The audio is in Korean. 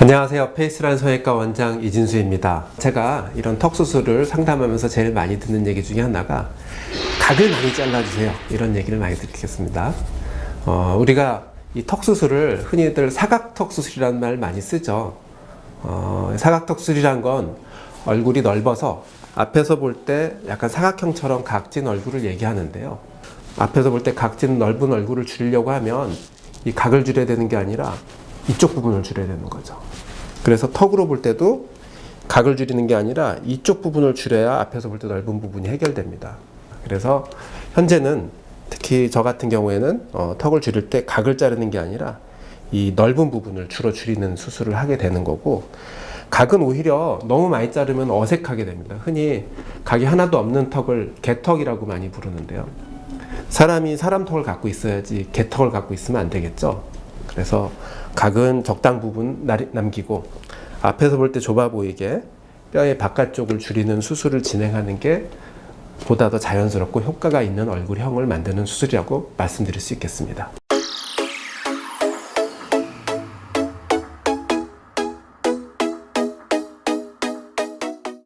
안녕하세요. 페이스란 성형외과 원장 이진수입니다. 제가 이런 턱 수술을 상담하면서 제일 많이 듣는 얘기 중에 하나가 각을 많이 잘라주세요. 이런 얘기를 많이 듣겠습니다. 어, 우리가 이 턱 수술을 흔히들 사각턱 수술이라는 말 많이 쓰죠. 어, 사각턱 수술이란 건 얼굴이 넓어서 앞에서 볼 때 약간 사각형처럼 각진 얼굴을 얘기하는데요. 앞에서 볼 때 각진 넓은 얼굴을 줄이려고 하면 이 각을 줄여야 되는 게 아니라 이쪽 부분을 줄여야 되는 거죠. 그래서 턱으로 볼 때도 각을 줄이는 게 아니라 이쪽 부분을 줄여야 앞에서 볼 때 넓은 부분이 해결됩니다. 그래서 현재는 특히 저 같은 경우에는 어, 턱을 줄일 때 각을 자르는 게 아니라 이 넓은 부분을 주로 줄이는 수술을 하게 되는 거고 각은 오히려 너무 많이 자르면 어색하게 됩니다. 흔히 각이 하나도 없는 턱을 개턱이라고 많이 부르는데요. 사람이 사람 턱을 갖고 있어야지 개턱을 갖고 있으면 안 되겠죠. 그래서 각은 적당 부분 나- 남기고 앞에서 볼 때 좁아 보이게 뼈의 바깥쪽을 줄이는 수술을 진행하는 게 보다 더 자연스럽고 효과가 있는 얼굴형을 만드는 수술이라고 말씀드릴 수 있겠습니다.